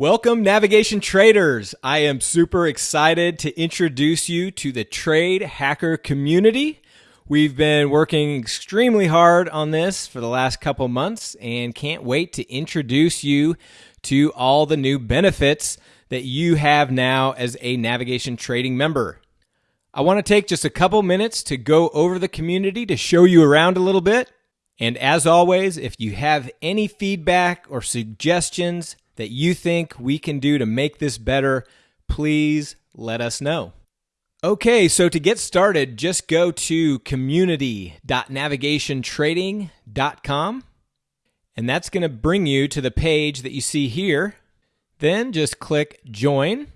Welcome, navigation traders. I am super excited to introduce you to the trade hacker community. We've been working extremely hard on this for the last couple months and can't wait to introduce you to all the new benefits that you have now as a navigation trading member. I want to take just a couple minutes to go over the community to show you around a little bit. And as always, if you have any feedback or suggestions, that you think we can do to make this better, please let us know. Okay, so to get started, just go to community.navigationtrading.com, and that's going to bring you to the page that you see here. Then just click join.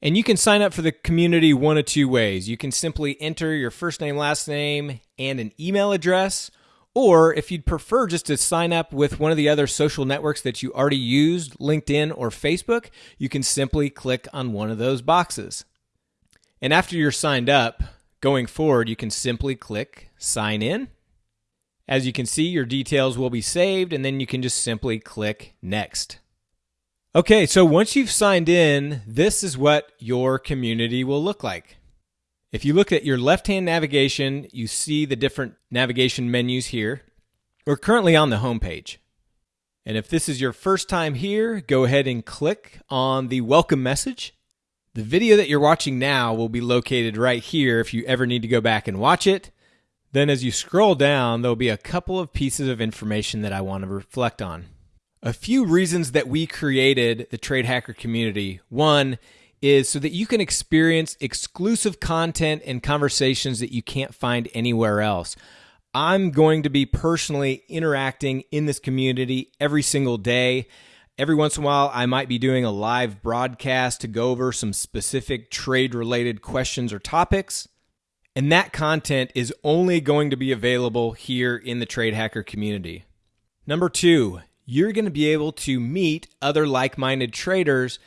And you can sign up for the community one of two ways. You can simply enter your first name, last name, and an email address, or if you'd prefer just to sign up with one of the other social networks that you already used, LinkedIn or Facebook, you can simply click on one of those boxes. And after you're signed up, going forward, you can simply click sign in. As you can see, your details will be saved, and then you can just simply click next. Okay, so once you've signed in, this is what your community will look like. If you look at your left-hand navigation, you see the different navigation menus here. We're currently on the home page. And if this is your first time here, go ahead and click on the welcome message. The video that you're watching now will be located right here if you ever need to go back and watch it. Then as you scroll down, there'll be a couple of pieces of information that I want to reflect on. A few reasons that we created the Trade Hacker community. One is so that you can experience exclusive content and conversations that you can't find anywhere else. I'm going to be personally interacting in this community every single day. Every once in a while, I might be doing a live broadcast to go over some specific trade related questions or topics. And that content is only going to be available here in the Trade Hacker community. Number two, you're going to be able to meet other like minded traders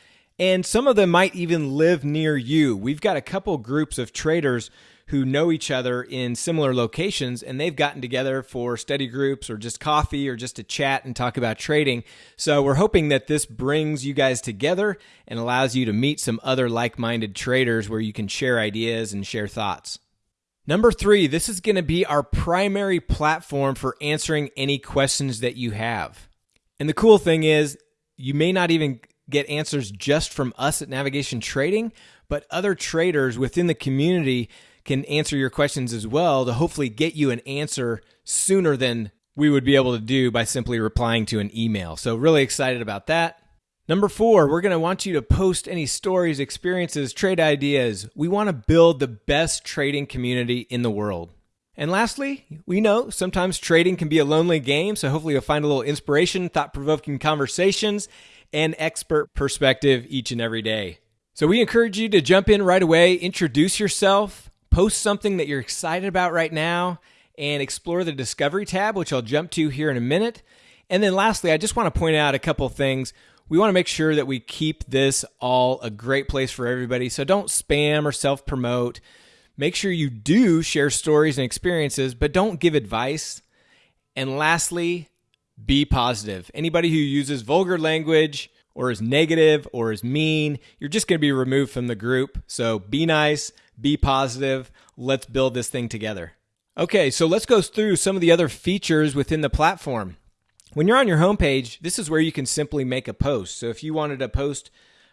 and some of them might even live near you. We've got a couple groups of traders who know each other in similar locations and they've gotten together for study groups or just coffee or just to chat and talk about trading. So we're hoping that this brings you guys together and allows you to meet some other like minded traders where you can share ideas and share thoughts. Number three, this is going to be our primary platform for answering any questions that you have. And the cool thing is, you may not even get answers just from us at Navigation Trading, but other traders within the community can answer your questions as well to hopefully get you an answer sooner than we would be able to do by simply replying to an email. So, really excited about that. Number four, we're going to want you to post any stories, experiences, trade ideas. We want to build the best trading community in the world. And lastly, we know sometimes trading can be a lonely game, so hopefully you'll find a little inspiration, thought provoking conversations, and expert perspective each and every day. So we encourage you to jump in right away, introduce yourself, post something that you're excited about right now, and explore the Discovery tab, which I'll jump to here in a minute. And then lastly, I just want to point out a couple things. We want to make sure that we keep this all a great place for everybody. So don't spam or self promote. Make sure you do share stories and experiences, but don't give advice. And lastly, be positive. Anybody who uses vulgar language or is negative or is mean, you're just going to be removed from the group. So be nice, be positive. Let's build this thing together. Okay, so let's go through some of the other features within the platform. When you're on your homepage, this is where you can simply make a post. So if you wanted to post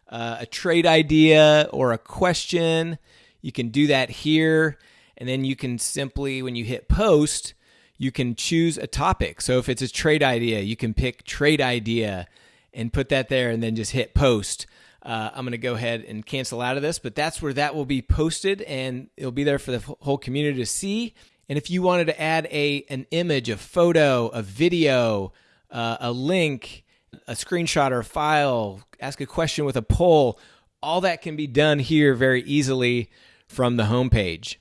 uh, a trade idea or a question, you can do that here. And then you can simply, when you hit post, you can choose a topic. So if it's a trade idea, you can pick trade idea and put that there and then just hit post. Uh, I'm going to go ahead and cancel out of this, but that's where that will be posted and it'll be there for the whole community to see. And if you wanted to add a an image, a photo, a video, uh, a link, a screenshot or a file, ask a question with a poll, all that can be done here very easily from the homepage.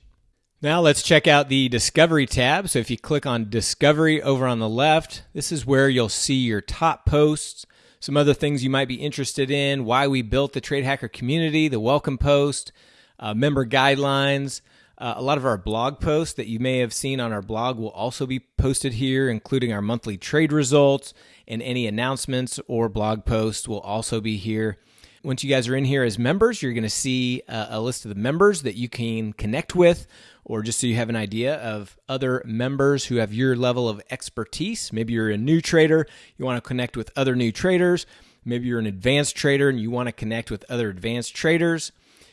Now let's check out the Discovery tab. So if you click on Discovery over on the left, this is where you'll see your top posts, some other things you might be interested in, why we built the Trade Hacker community, the welcome post, uh, member guidelines, Uh, a lot of our blog posts that you may have seen on our blog will also be posted here, including our monthly trade results and any announcements or blog posts will also be here. Once you guys are in here as members, you're going to see a, a list of the members that you can connect with, or just so you have an idea of other members who have your level of expertise. Maybe you're a new trader, you want to connect with other new traders. Maybe you're an advanced trader and you want to connect with other advanced traders.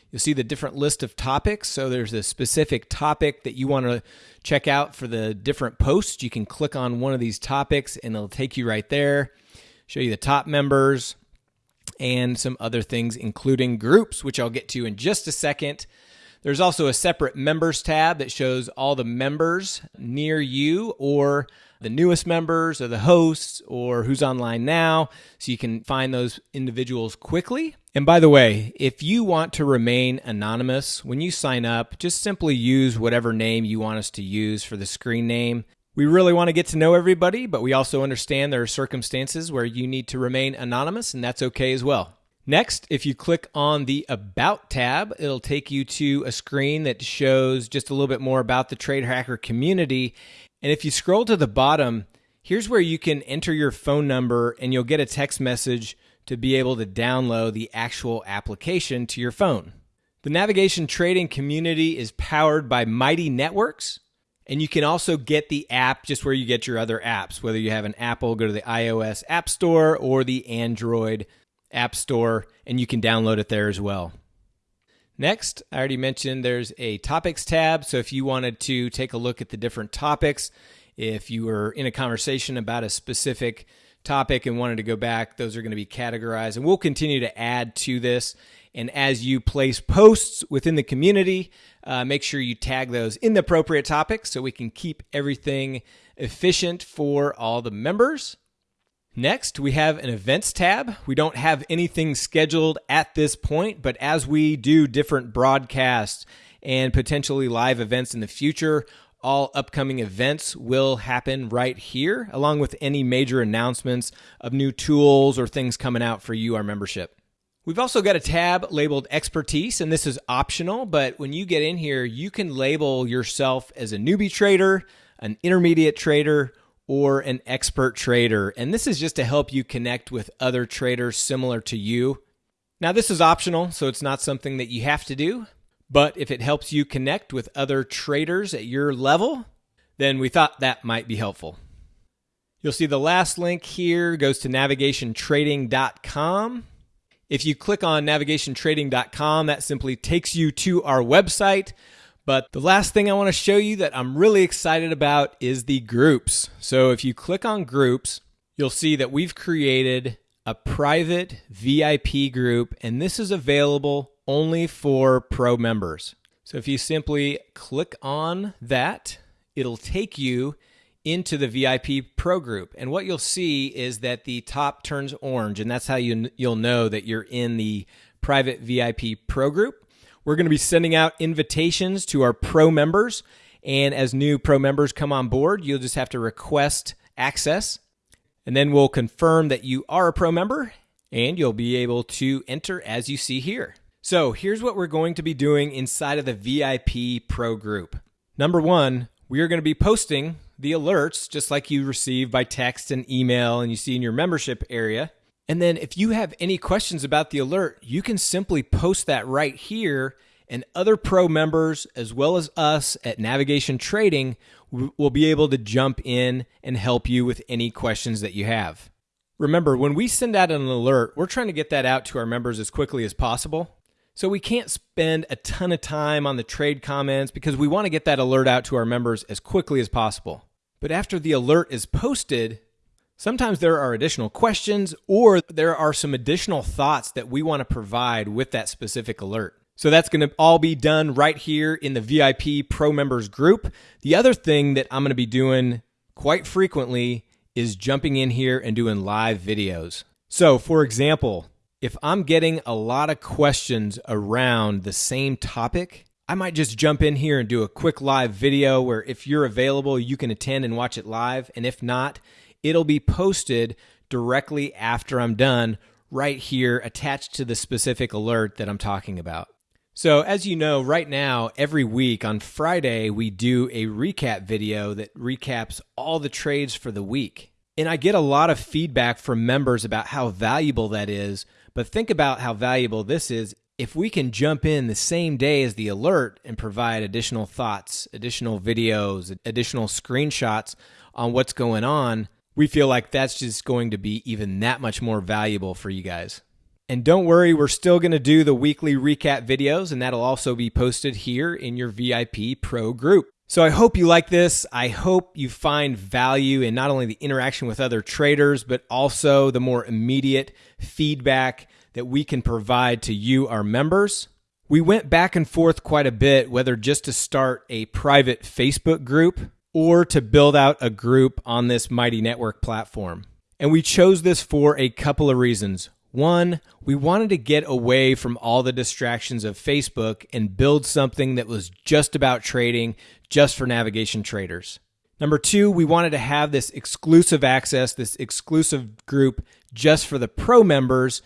You'll see the different list of topics. So there's a specific topic that you want to check out for the different posts. You can click on one of these topics and it'll take you right there, show you the top members and some other things, including groups, which I'll get to in just a second. There's also a separate members tab that shows all the members near you or the newest members or the hosts or who's online now so you can find those individuals quickly. And by the way, if you want to remain anonymous when you sign up, just simply use whatever name you want us to use for the screen name. We really want to get to know everybody, but we also understand there are circumstances where you need to remain anonymous, and that's okay as well. Next, if you click on the About tab, it'll take you to a screen that shows just a little bit more about the Trade Hacker community and if you scroll to the bottom, here's where you can enter your phone number and you'll get a text message to be able to download the actual application to your phone. The navigation trading community is powered by Mighty Networks. And you can also get the app just where you get your other apps. Whether you have an Apple, go to the iOS App Store or the Android App Store, and you can download it there as well. Next, I already mentioned there's a topics tab. So if you wanted to take a look at the different topics, if you were in a conversation about a specific topic and wanted to go back, those are going to be categorized. And we'll continue to add to this. And as you place posts within the community, uh, make sure you tag those in the appropriate topics so we can keep everything efficient for all the members. Next, we have an events tab. We don't have anything scheduled at this point, but as we do different broadcasts and potentially live events in the future, all upcoming events will happen right here, along with any major announcements of new tools or things coming out for you, our membership. We've also got a tab labeled expertise, and this is optional, but when you get in here, you can label yourself as a newbie trader, an intermediate trader, or an expert trader. And this is just to help you connect with other traders similar to you. Now, this is optional, so it's not something that you have to do. But if it helps you connect with other traders at your level, then we thought that might be helpful. You'll see the last link here goes to navigationtrading.com. If you click on navigationtrading.com, that simply takes you to our website but the last thing I want to show you that I'm really excited about is the groups. So if you click on groups, you'll see that we've created a private VIP group, and this is available only for pro members. So if you simply click on that, it'll take you into the VIP pro group. And what you'll see is that the top turns orange, and that's how you, you'll know that you're in the private VIP pro group. We're going to be sending out invitations to our pro members. And as new pro members come on board, you'll just have to request access. And then we'll confirm that you are a pro member and you'll be able to enter as you see here. So here's what we're going to be doing inside of the VIP pro group. Number one, we are going to be posting the alerts just like you receive by text and email and you see in your membership area. And then if you have any questions about the alert, you can simply post that right here and other pro members as well as us at Navigation Trading will be able to jump in and help you with any questions that you have. Remember, when we send out an alert, we're trying to get that out to our members as quickly as possible. So we can't spend a ton of time on the trade comments because we want to get that alert out to our members as quickly as possible. But after the alert is posted, Sometimes there are additional questions or there are some additional thoughts that we want to provide with that specific alert. So that's going to all be done right here in the VIP Pro Members group. The other thing that I'm going to be doing quite frequently is jumping in here and doing live videos. So, for example, if I'm getting a lot of questions around the same topic, I might just jump in here and do a quick live video where if you're available, you can attend and watch it live. And if not, it'll be posted directly after I'm done right here attached to the specific alert that I'm talking about. So, as you know, right now, every week on Friday, we do a recap video that recaps all the trades for the week. And I get a lot of feedback from members about how valuable that is. But think about how valuable this is if we can jump in the same day as the alert and provide additional thoughts, additional videos, additional screenshots on what's going on. We feel like that's just going to be even that much more valuable for you guys. And don't worry, we're still going to do the weekly recap videos, and that'll also be posted here in your VIP Pro group. So I hope you like this. I hope you find value in not only the interaction with other traders, but also the more immediate feedback that we can provide to you, our members. We went back and forth quite a bit, whether just to start a private Facebook group or to build out a group on this Mighty Network platform. And we chose this for a couple of reasons. One, we wanted to get away from all the distractions of Facebook and build something that was just about trading, just for navigation traders. Number two, we wanted to have this exclusive access, this exclusive group just for the pro members.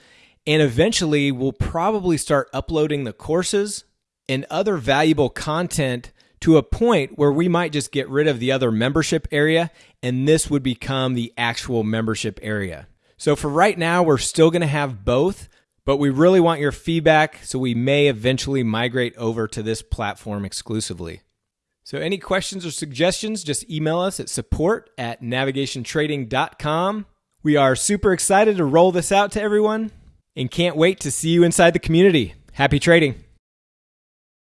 And eventually, we'll probably start uploading the courses and other valuable content to a point where we might just get rid of the other membership area and this would become the actual membership area. So for right now, we're still going to have both, but we really want your feedback, so we may eventually migrate over to this platform exclusively. So any questions or suggestions, just email us at support at navigationtrading.com. We are super excited to roll this out to everyone and can't wait to see you inside the community. Happy trading.